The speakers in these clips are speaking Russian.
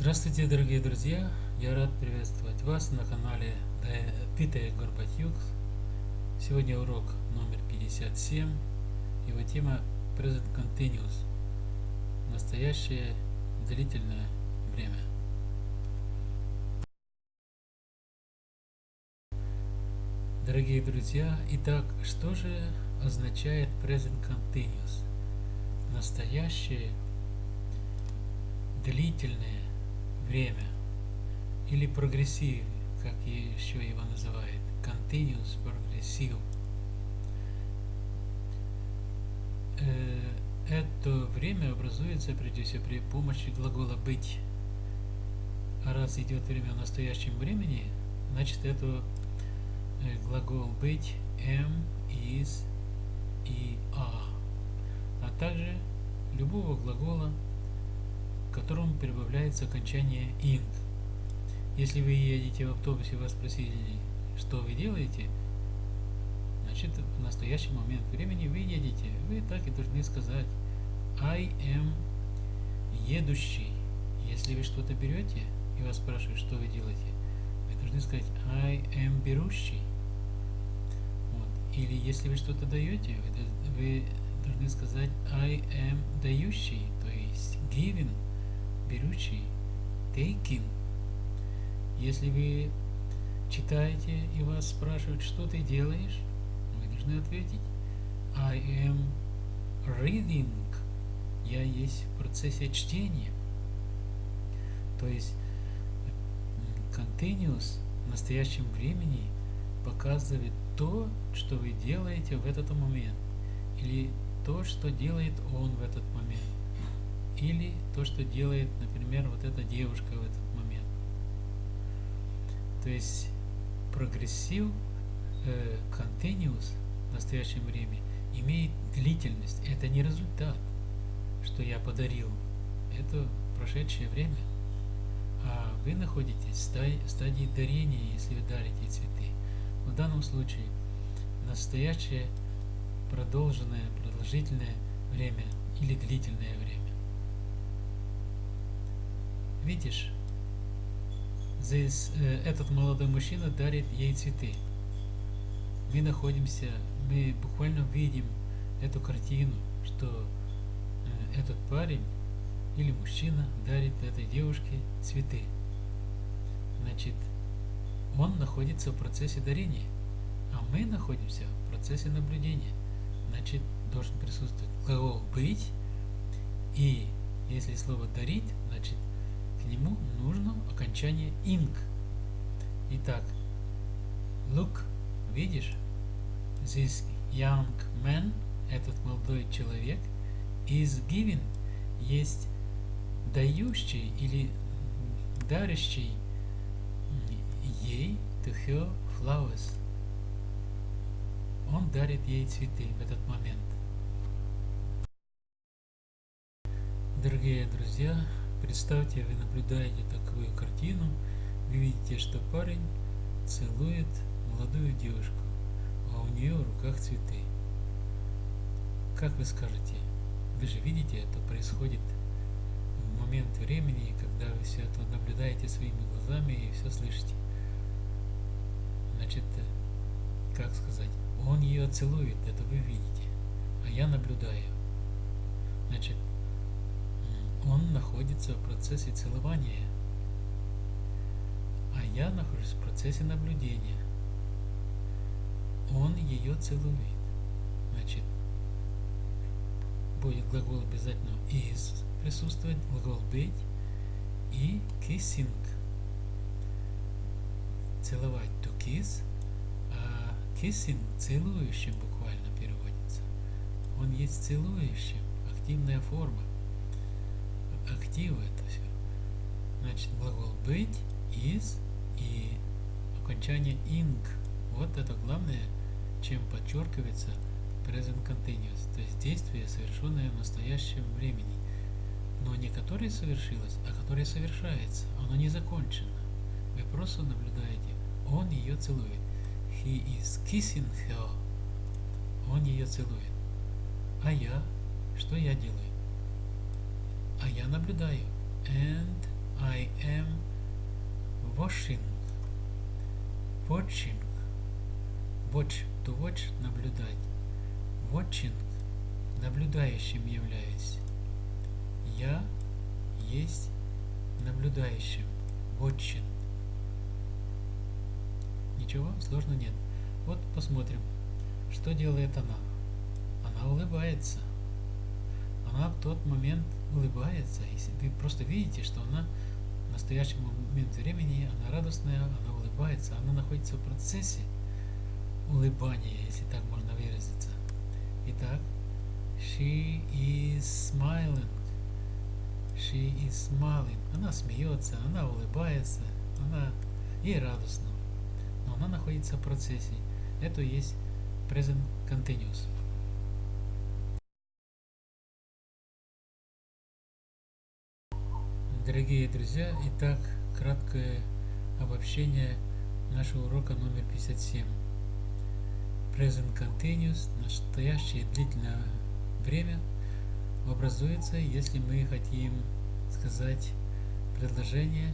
Здравствуйте, дорогие друзья! Я рад приветствовать вас на канале Питая Горбатюк. Сегодня урок номер 57. Его тема Present Continuous. Настоящее длительное время. Дорогие друзья, итак, что же означает Present Continuous? Настоящее длительное время или прогрессив, как еще его называют, continuous progressive. Э, это время образуется прежде при помощи глагола быть. А раз идет время в настоящем времени, значит это э, глагол быть am, is и are, а также любого глагола к которому прибавляется окончание ing. Если вы едете в автобусе и вас спросили, что вы делаете, значит в настоящий момент времени вы едете. Вы так и должны сказать I am едущий. Если вы что-то берете и вас спрашивают, что вы делаете, вы должны сказать I am берущий. Вот. Или если вы что-то даете, вы, вы должны сказать I am дающий, то есть giving берущий, taking. Если вы читаете и вас спрашивают, что ты делаешь, вы должны ответить I am reading. Я есть в процессе чтения. То есть continuous в настоящем времени показывает то, что вы делаете в этот момент. Или то, что делает он в этот момент или то, что делает, например, вот эта девушка в этот момент. То есть прогрессив э, continuous в настоящем времени имеет длительность. Это не результат, что я подарил. Это прошедшее время. А вы находитесь в стадии дарения, если вы дарите цветы. В данном случае настоящее продолженное, продолжительное время или длительное время. Видишь, здесь э, этот молодой мужчина дарит ей цветы. Мы находимся, мы буквально видим эту картину, что э, этот парень или мужчина дарит этой девушке цветы. Значит, он находится в процессе дарения, а мы находимся в процессе наблюдения. Значит, должен присутствовать глагол «быть», и если слово «дарить», нему нужно окончание ing. Итак, look, видишь, this young man, этот молодой человек, is giving, есть дающий или дарящий ей to her flowers. Он дарит ей цветы в этот момент. Дорогие друзья, Представьте, вы наблюдаете такую картину, вы видите, что парень целует молодую девушку, а у нее в руках цветы. Как вы скажете? Вы же видите, это происходит в момент времени, когда вы все это наблюдаете своими глазами и все слышите. Значит, как сказать, он ее целует, это вы видите, а я наблюдаю. Значит, он находится в процессе целования, а я нахожусь в процессе наблюдения. Он ее целует. Значит, будет глагол обязательно is присутствовать, глагол быть и kissing. Целовать to kiss, а kissing целующим буквально переводится. Он есть целующим, активная форма активы это все. Значит, глагол быть, is и окончание ing. Вот это главное, чем подчеркивается present continuous, то есть действие, совершенное в настоящем времени, но не которое совершилось, а которое совершается, оно не закончено. Вы просто наблюдаете, он ее целует. He is kissing her. Он ее целует. А я? Что я делаю? А я наблюдаю. And I am watching. Watching. Watch. To watch – наблюдать. Watching – наблюдающим являюсь. Я есть наблюдающим. Watching. Ничего сложного нет. Вот посмотрим, что делает она. Она улыбается. Она в тот момент улыбается. Если вы просто видите, что она в настоящий момент времени, она радостная, она улыбается, она находится в процессе улыбания, если так можно выразиться. Итак, she is smiling. She is smiling. Она смеется, она улыбается, она ей радостно. Но она находится в процессе. Это есть present continuous. Дорогие друзья, итак, краткое обобщение нашего урока номер 57. Present Continuous, настоящее длительное время, образуется, если мы хотим сказать предложение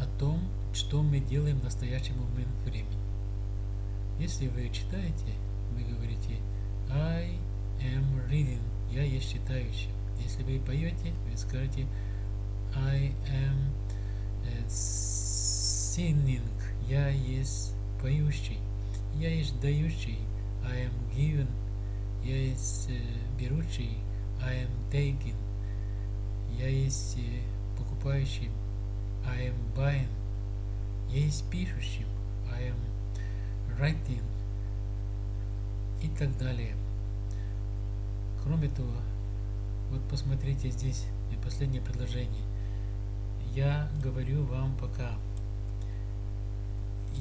о том, что мы делаем в настоящий момент времени. Если вы читаете, вы говорите I am reading, я есть читающий. Если вы поете, вы скажете I am uh, singing. Я есть поющий. Я есть дающий. I am given. Я есть uh, берущий. I am taking. Я есть uh, покупающим. I am buying. Я есть пишущим. I am writing. И так далее. Кроме того, вот посмотрите здесь последнее предложение я говорю вам пока.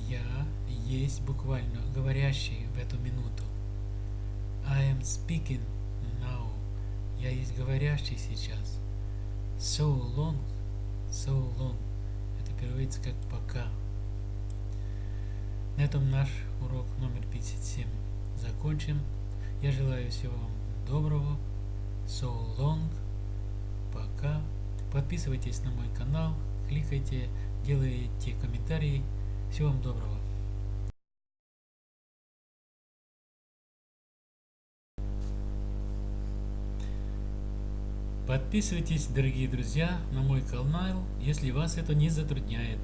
Я есть буквально говорящий в эту минуту. I am speaking now. Я есть говорящий сейчас. So long. So long. Это переводится как пока. На этом наш урок номер 57 закончим. Я желаю всего вам доброго. So long. Пока. Подписывайтесь на мой канал, кликайте, делайте комментарии. Всего вам доброго. Подписывайтесь, дорогие друзья, на мой канал, если вас это не затрудняет.